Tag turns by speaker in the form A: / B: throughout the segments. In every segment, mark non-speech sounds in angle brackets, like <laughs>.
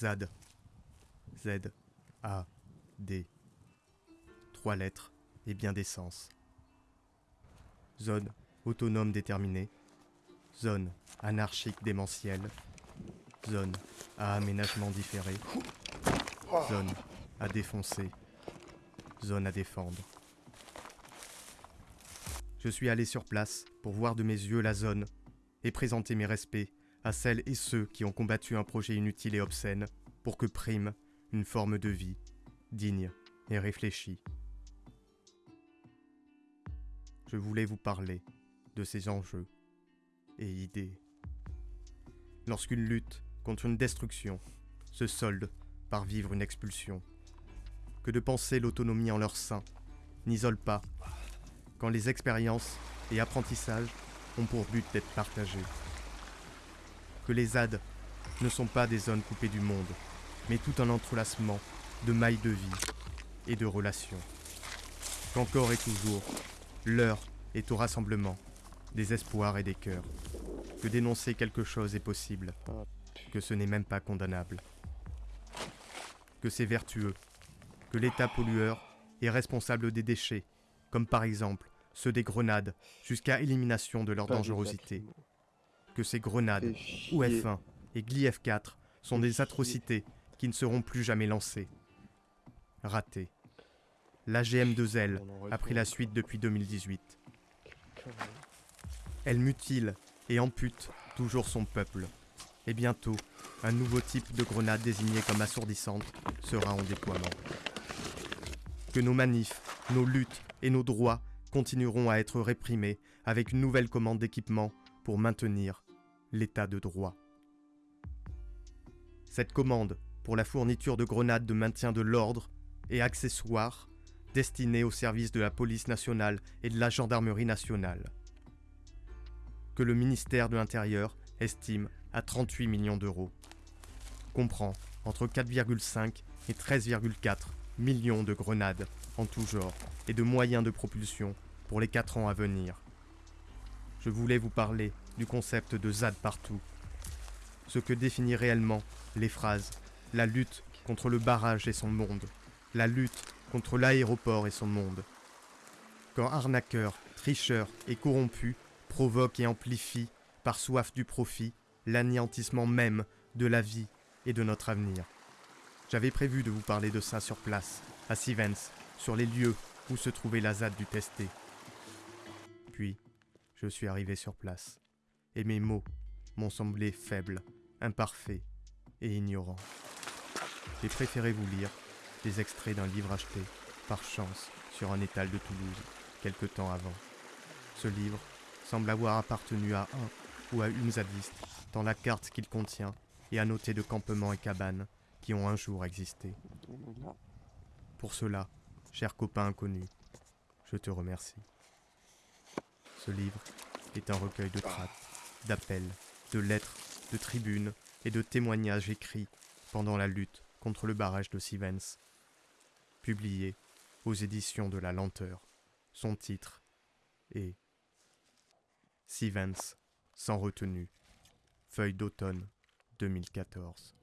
A: ZAD. Z. A. D. Trois lettres et bien des sens. Zone autonome déterminée. Zone anarchique démentielle. Zone à aménagement différé. Zone à défoncer. Zone à défendre. Je suis allé sur place pour voir de mes yeux la zone et présenter mes respects à celles et ceux qui ont combattu un projet inutile et obscène pour que prime une forme de vie digne et réfléchie. Je voulais vous parler de ces enjeux et idées. Lorsqu'une lutte contre une destruction se solde par vivre une expulsion, que de penser l'autonomie en leur sein n'isole pas quand les expériences et apprentissages ont pour but d'être partagés. Que les ZAD ne sont pas des zones coupées du monde, mais tout un entrelacement de mailles de vie et de relations. Qu'encore et toujours, l'heure est au rassemblement des espoirs et des cœurs. Que dénoncer quelque chose est possible, que ce n'est même pas condamnable. Que c'est vertueux, que l'État pollueur est responsable des déchets, comme par exemple ceux des grenades, jusqu'à élimination de leur dangerosité. Que ces grenades, ou F1 et Gli F4, sont des atrocités qui ne seront plus jamais lancées. Raté. L'AGM2L a pris la suite depuis 2018. Elle mutile et ampute toujours son peuple. Et bientôt, un nouveau type de grenade désigné comme assourdissante sera en déploiement. Que nos manifs, nos luttes et nos droits continueront à être réprimés avec une nouvelle commande d'équipement pour maintenir l'état de droit. Cette commande pour la fourniture de grenades de maintien de l'ordre et accessoires destinés au service de la police nationale et de la gendarmerie nationale, que le ministère de l'Intérieur estime à 38 millions d'euros, comprend entre 4,5 et 13,4 millions de grenades en tout genre et de moyens de propulsion pour les 4 ans à venir. Je voulais vous parler du concept de ZAD partout, ce que définit réellement les phrases la lutte contre le barrage et son monde, la lutte contre l'aéroport et son monde. Quand arnaqueurs, tricheurs et corrompus provoquent et amplifient, par soif du profit, l'anéantissement même de la vie et de notre avenir. J'avais prévu de vous parler de ça sur place, à Sivens, sur les lieux où se trouvait la ZAD du testé. Puis, je suis arrivé sur place, et mes mots m'ont semblé faibles, imparfaits et ignorants. J'ai préféré vous lire des extraits d'un livre acheté, par chance, sur un étal de Toulouse, quelque temps avant. Ce livre semble avoir appartenu à un ou à une zadiste, dans la carte qu'il contient et à noter de campements et cabanes qui ont un jour existé. Pour cela, cher copain inconnu, je te remercie. Ce livre est un recueil de tracts, d'appels, de lettres, de tribunes et de témoignages écrits pendant la lutte contre le barrage de Sivens. Publié aux éditions de la lenteur. Son titre est Sivens sans retenue. Feuille d'automne 2014.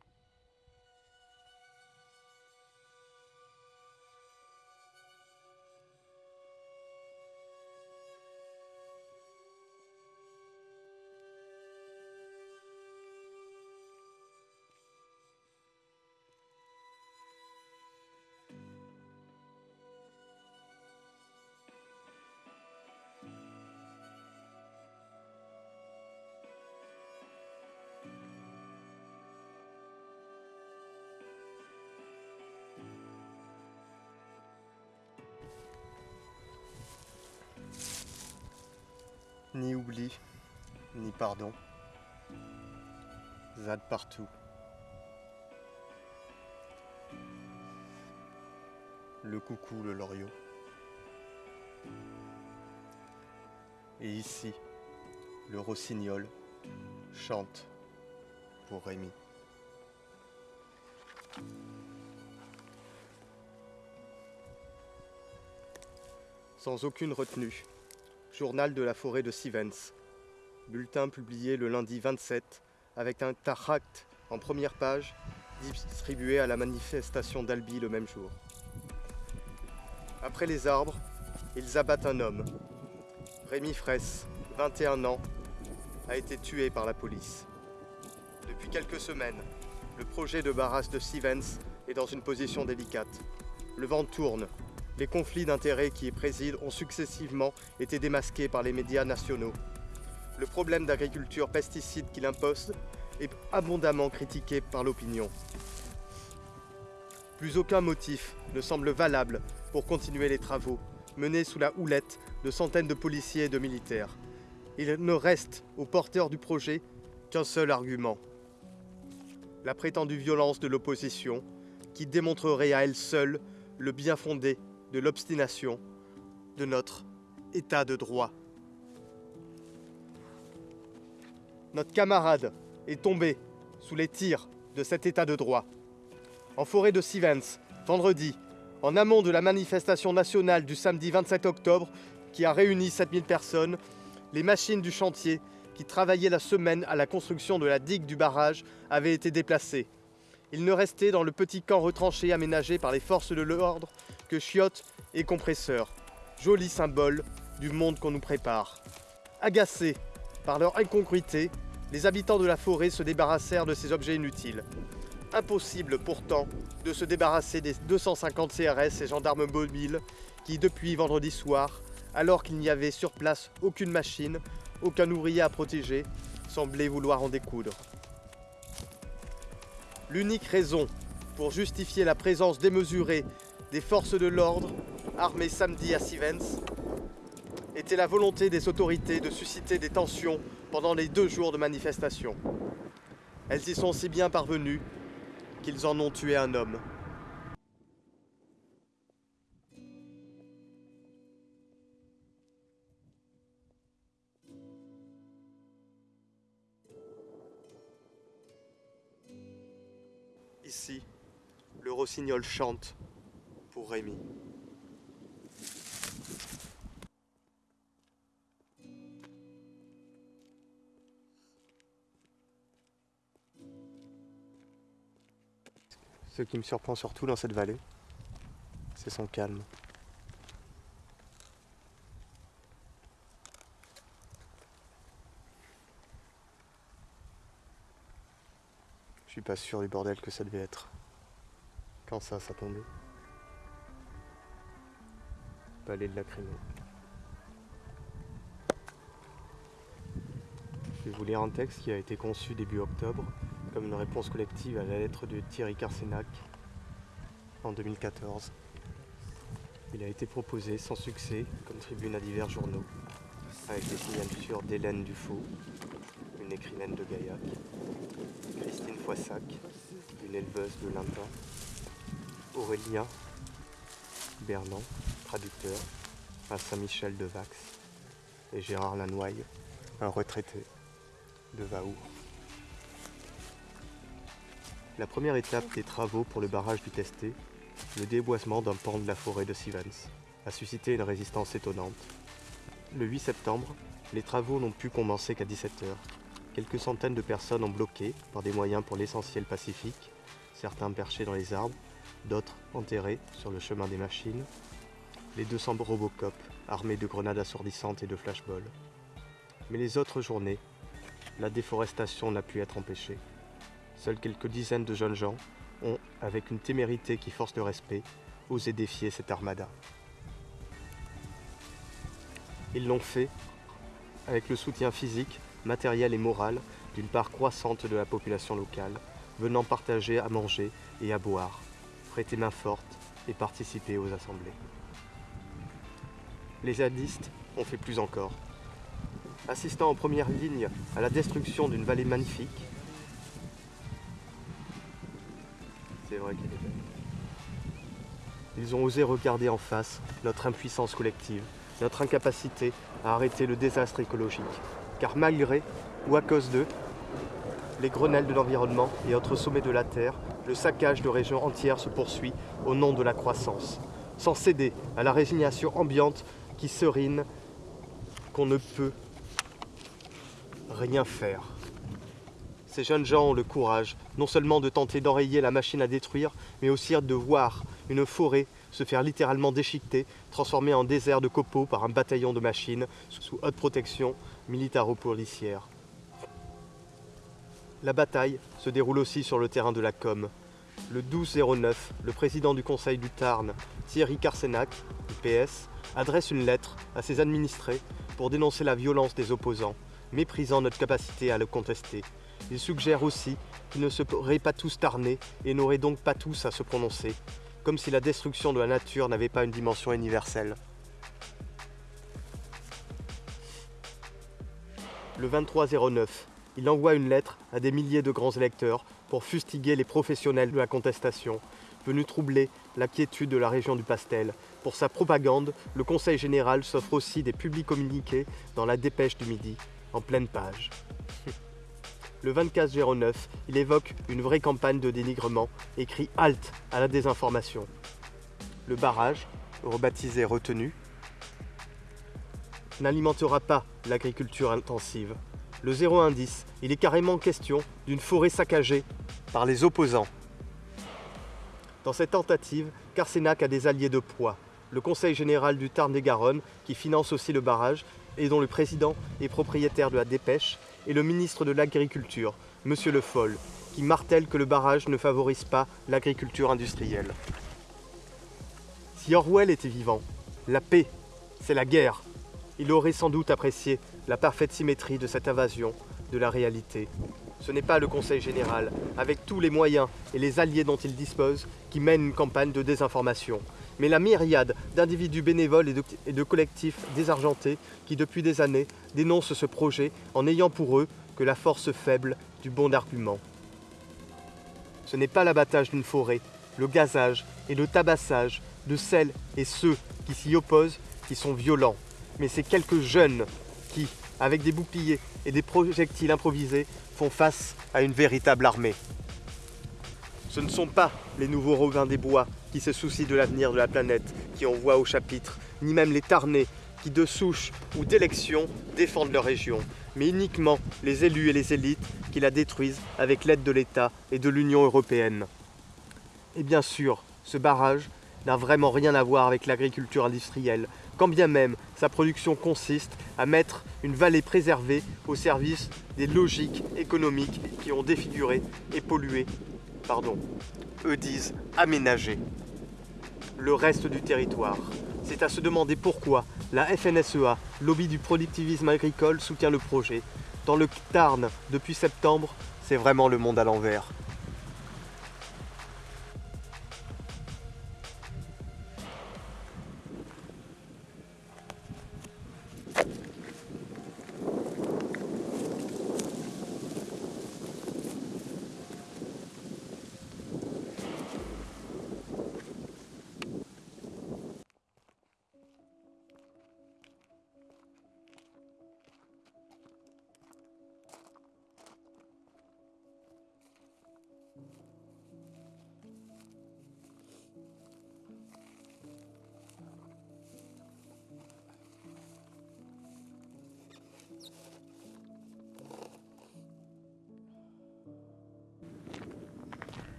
A: Ni oubli, ni pardon. Zad partout. Le coucou, le loriot. Et ici, le rossignol chante pour Rémi. Sans aucune retenue, Journal de la forêt de Sivens. Bulletin publié le lundi 27 avec un taract en première page distribués à la manifestation d'Albi le même jour. Après les arbres, ils abattent un homme. Rémi Fraisse, 21 ans, a été tué par la police. Depuis quelques semaines, le projet de barrage de Stevens est dans une position délicate. Le vent tourne. Les conflits d'intérêts qui y président ont successivement été démasqués par les médias nationaux. Le problème d'agriculture pesticide qu'il impose est abondamment critiqué par l'opinion. Plus aucun motif ne semble valable pour continuer les travaux, menés sous la houlette de centaines de policiers et de militaires. Il ne reste aux porteurs du projet qu'un seul argument. La prétendue violence de l'opposition, qui démontrerait à elle seule le bien fondé de l'obstination de notre État de droit. Notre camarade est tombé sous les tirs de cet État de droit. En forêt de Sivens, vendredi, en amont de la manifestation nationale du samedi 27 octobre, qui a réuni 7000 personnes, les machines du chantier qui travaillaient la semaine à la construction de la digue du barrage avaient été déplacées. Il ne restait dans le petit camp retranché aménagé par les forces de l'ordre chiottes et compresseurs. Joli symbole du monde qu'on nous prépare. Agacés par leur incongruité, les habitants de la forêt se débarrassèrent de ces objets inutiles. Impossible pourtant de se débarrasser des 250 CRS et gendarmes mobiles qui, depuis vendredi soir, alors qu'il n'y avait sur place aucune machine, aucun ouvrier à protéger, semblaient vouloir en découdre. L'unique raison pour justifier la présence démesurée des forces de l'ordre armées samedi à Sivens était la volonté des autorités de susciter des tensions pendant les deux jours de manifestation. Elles y sont si bien parvenues qu'ils en ont tué un homme. Ici, le rossignol chante Rémi. Ce qui me surprend surtout dans cette vallée, c'est son calme. Je suis pas sûr du bordel que ça devait être. Quand ça, ça tombait. Palais de la. Je vais vous lire un texte qui a été conçu début octobre comme une réponse collective à la lettre de Thierry Carsenac en 2014. Il a été proposé sans succès comme tribune à divers journaux, avec des signatures d'Hélène Dufaux, une écrivaine de Gaillac, Christine Foissac, une éleveuse de Limpin, Aurélien Bernand, traducteur, à Saint-Michel de Vax, et Gérard Lanoye, un retraité de Vaour. La première étape des travaux pour le barrage du Testé, le déboisement d'un pan de la forêt de Sivens, a suscité une résistance étonnante. Le 8 septembre, les travaux n'ont pu commencer qu'à 17h. Quelques centaines de personnes ont bloqué, par des moyens pour l'essentiel pacifique, certains perchés dans les arbres, d'autres enterrés sur le chemin des machines, les 200 Robocop armés de grenades assourdissantes et de flashballs. Mais les autres journées, la déforestation n'a pu être empêchée. Seules quelques dizaines de jeunes gens ont, avec une témérité qui force le respect, osé défier cette armada. Ils l'ont fait avec le soutien physique, matériel et moral d'une part croissante de la population locale, venant partager à manger et à boire, prêter main forte et participer aux assemblées. Les zadistes ont fait plus encore. Assistant en première ligne à la destruction d'une vallée magnifique. Ils ont osé regarder en face notre impuissance collective, notre incapacité à arrêter le désastre écologique. Car malgré, ou à cause d'eux, les grenelles de l'environnement et autres sommets de la Terre, le saccage de régions entières se poursuit au nom de la croissance, sans céder à la résignation ambiante qui serine qu'on ne peut rien faire. Ces jeunes gens ont le courage, non seulement de tenter d'enrayer la machine à détruire, mais aussi de voir une forêt se faire littéralement déchiqueter, transformée en désert de copeaux par un bataillon de machines sous haute protection militaro-policière. La bataille se déroule aussi sur le terrain de la com. Le 12-09, le président du conseil du Tarn, Thierry Carsenac, du PS, adresse une lettre à ses administrés pour dénoncer la violence des opposants, méprisant notre capacité à le contester. Il suggère aussi qu'ils ne seraient pas tous tarnés et n'auraient donc pas tous à se prononcer, comme si la destruction de la nature n'avait pas une dimension universelle. Le 23-09, il envoie une lettre à des milliers de grands électeurs pour fustiguer les professionnels de la contestation, venus troubler la quiétude de la région du Pastel. Pour sa propagande, le Conseil général s'offre aussi des publics communiqués dans la dépêche du midi, en pleine page. <laughs> Le 24 09, il évoque une vraie campagne de dénigrement et crie halte à la désinformation. Le barrage, rebaptisé retenu, n'alimentera pas l'agriculture intensive. Le 0,10, il est carrément question d'une forêt saccagée par les opposants. Dans cette tentative, Carsenac a des alliés de poids. Le Conseil général du Tarn-et-Garonne, qui finance aussi le barrage et dont le président est propriétaire de la dépêche, et le ministre de l'Agriculture, M. Le Foll, qui martèle que le barrage ne favorise pas l'agriculture industrielle. Si Orwell était vivant, la paix, c'est la guerre. Il aurait sans doute apprécié la parfaite symétrie de cette invasion de la réalité. Ce n'est pas le Conseil général, avec tous les moyens et les alliés dont il dispose, qui mène une campagne de désinformation, mais la myriade d'individus bénévoles et de, collectifs désargentés qui, depuis des années, dénoncent ce projet en ayant pour eux que la force faible du bon argument. Ce n'est pas l'abattage d'une forêt, le gazage et le tabassage de celles et ceux qui s'y opposent qui sont violents, mais c'est quelques jeunes avec des boucliers et des projectiles improvisés, font face à une véritable armée. Ce ne sont pas les nouveaux Robins des Bois qui se soucient de l'avenir de la planète qui envoient au chapitre, ni même les Tarnais qui, de souche ou d'élection, défendent leur région, mais uniquement les élus et les élites qui la détruisent avec l'aide de l'État et de l'Union européenne. Et bien sûr, ce barrage n'a vraiment rien à voir avec l'agriculture industrielle, quand bien même sa production consiste à mettre une vallée préservée au service des logiques économiques qui ont défiguré et pollué, pardon, eux disent aménager, le reste du territoire. C'est à se demander pourquoi la FNSEA, lobby du productivisme agricole, soutient le projet. Dans le Tarn, depuis septembre, c'est vraiment le monde à l'envers.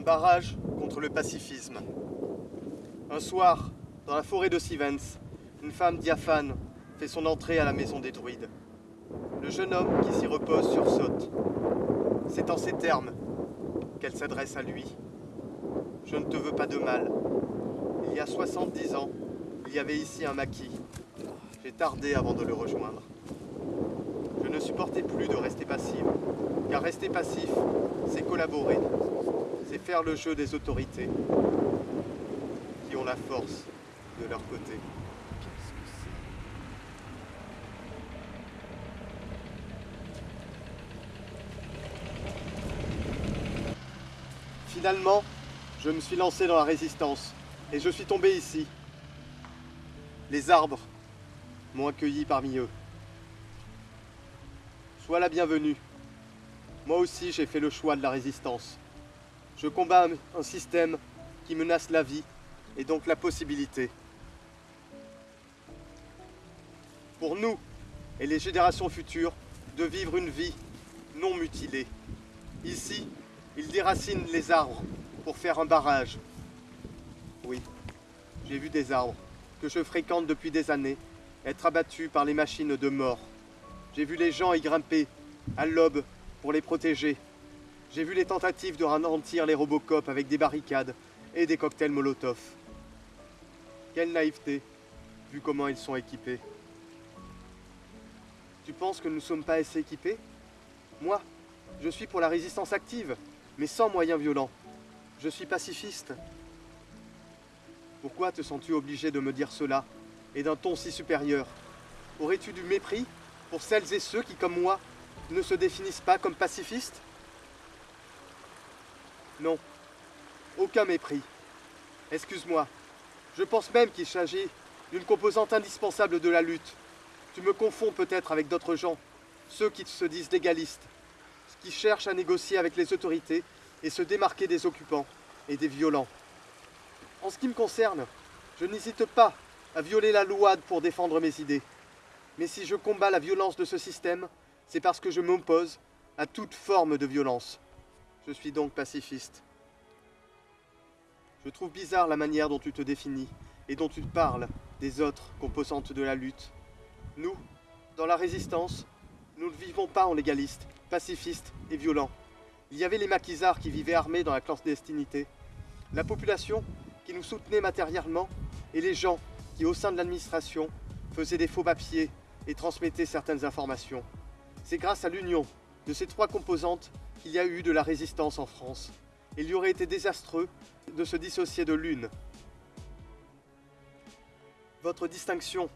A: Un barrage contre le pacifisme. Un soir, dans la forêt de Sivens, une femme diaphane fait son entrée à la maison des druides. Le jeune homme qui s'y repose sursaute. C'est en ces termes qu'elle s'adresse à lui. Je ne te veux pas de mal. Il y a 70 ans, il y avait ici un maquis. J'ai tardé avant de le rejoindre. Je ne supportais plus de rester passive, car rester passif, c'est collaborer, c'est faire le jeu des autorités qui ont la force de leur côté. Finalement, je me suis lancé dans la résistance et je suis tombé ici. Les arbres m'ont accueilli parmi eux. Sois la bienvenue. Moi aussi, j'ai fait le choix de la résistance. Je combats un système qui menace la vie et donc la possibilité. Pour nous et les générations futures, de vivre une vie non mutilée. Ici, ils déracinent les arbres pour faire un barrage. Oui, j'ai vu des arbres que je fréquente depuis des années être abattus par les machines de mort. J'ai vu les gens y grimper à l'aube pour les protéger. J'ai vu les tentatives de ralentir les Robocop avec des barricades et des cocktails Molotov. Quelle naïveté, vu comment ils sont équipés. Tu penses que nous ne sommes pas assez équipés? Moi, je suis pour la résistance active, mais sans moyens violents. Je suis pacifiste. Pourquoi te sens-tu obligé de me dire cela, et d'un ton si supérieur? Aurais-tu du mépris pour celles et ceux qui, comme moi, ne se définissent pas comme pacifistes? Non, aucun mépris. Excuse-moi, je pense même qu'il s'agit d'une composante indispensable de la lutte. Tu me confonds peut-être avec d'autres gens, ceux qui se disent légalistes, qui cherchent à négocier avec les autorités et se démarquer des occupants et des violents. En ce qui me concerne, je n'hésite pas à violer la loi pour défendre mes idées. Mais si je combats la violence de ce système, c'est parce que je m'oppose à toute forme de violence. Je suis donc pacifiste. Je trouve bizarre la manière dont tu te définis et dont tu parles des autres composantes de la lutte. Nous, dans la résistance, nous ne vivons pas en légalistes, pacifistes et violents. Il y avait les maquisards qui vivaient armés dans la clandestinité, la population qui nous soutenait matériellement et les gens qui, au sein de l'administration, faisaient des faux papiers et transmettaient certaines informations. C'est grâce à l'union de ces trois composantes qu'il y a eu de la résistance en France. Il y aurait été désastreux de se dissocier de l'une. Votre distinction,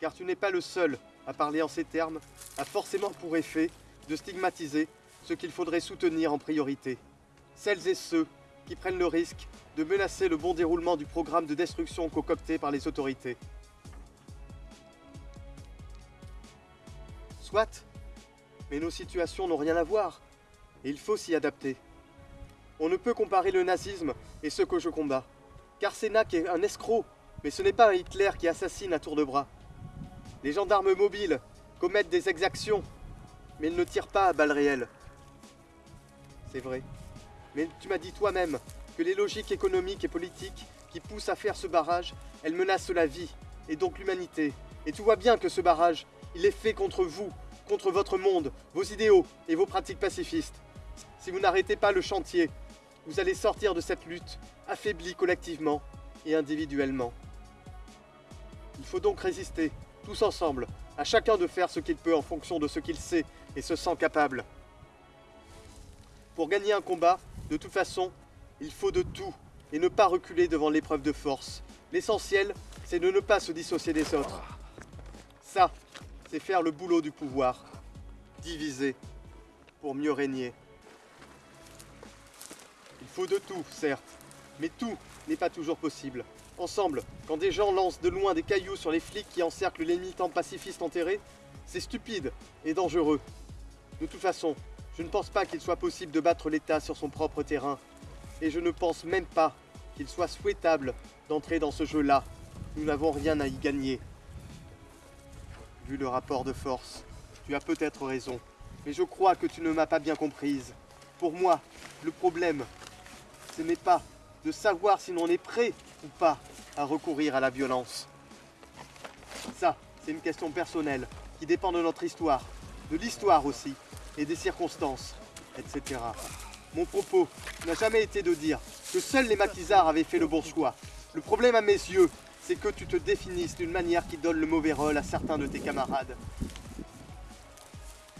A: car tu n'es pas le seul à parler en ces termes, a forcément pour effet de stigmatiser ce qu'il faudrait soutenir en priorité. Celles et ceux qui prennent le risque de menacer le bon déroulement du programme de destruction concocté par les autorités. Soit, mais nos situations n'ont rien à voir, et il faut s'y adapter. On ne peut comparer le nazisme et ce que je combats. Car Sénac est un escroc, mais ce n'est pas un Hitler qui assassine à tour de bras. Les gendarmes mobiles commettent des exactions, mais ils ne tirent pas à balles réelles. C'est vrai. Mais tu m'as dit toi-même que les logiques économiques et politiques qui poussent à faire ce barrage, elles menacent la vie, et donc l'humanité. Et tu vois bien que ce barrage, il est fait contre vous, contre votre monde, vos idéaux et vos pratiques pacifistes. Si vous n'arrêtez pas le chantier, vous allez sortir de cette lutte, affaiblis collectivement et individuellement. Il faut donc résister, tous ensemble, à chacun de faire ce qu'il peut en fonction de ce qu'il sait et se sent capable. Pour gagner un combat, de toute façon, il faut de tout et ne pas reculer devant l'épreuve de force. L'essentiel, c'est de ne pas se dissocier des autres. Ça, c'est faire le boulot du pouvoir. Diviser pour mieux régner. Il faut de tout, certes, mais tout n'est pas toujours possible. Ensemble, quand des gens lancent de loin des cailloux sur les flics qui encerclent les militants pacifistes enterrés, c'est stupide et dangereux. De toute façon, je ne pense pas qu'il soit possible de battre l'État sur son propre terrain. Et je ne pense même pas qu'il soit souhaitable d'entrer dans ce jeu-là. Nous n'avons rien à y gagner. Vu le rapport de force, tu as peut-être raison. Mais je crois que tu ne m'as pas bien comprise. Pour moi, le problème, ce n'est pas de savoir si l'on est prêt ou pas à recourir à la violence. Ça, c'est une question personnelle qui dépend de notre histoire, de l'histoire aussi, et des circonstances, etc. Mon propos n'a jamais été de dire que seuls les maquisards avaient fait le bon choix. Le problème à mes yeux, c'est que tu te définisses d'une manière qui donne le mauvais rôle à certains de tes camarades.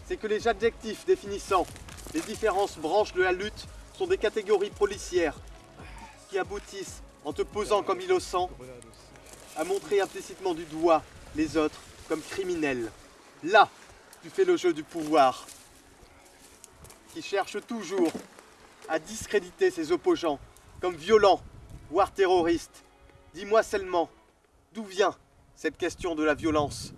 A: C'est que les adjectifs définissant les différentes branches de la lutte sont des catégories policières qui aboutissent, en te posant comme innocent, à montrer implicitement du doigt les autres comme criminels. Là, tu fais le jeu du pouvoir, qui cherche toujours à discréditer ses opposants comme violents, voire terroristes. Dis-moi seulement, d'où vient cette question de la violence?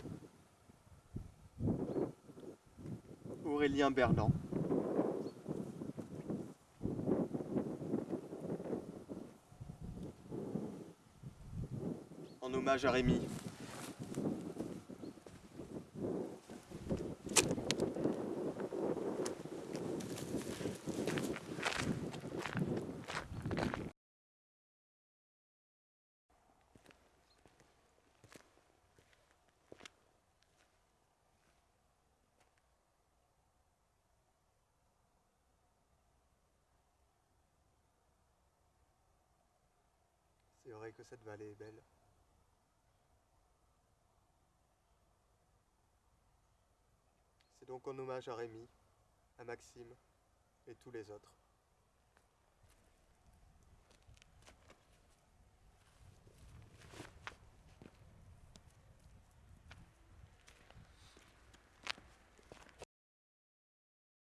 A: Aurélien Berland hommage. C'est vrai que cette vallée est belle. Donc en hommage à Rémi, à Maxime et tous les autres.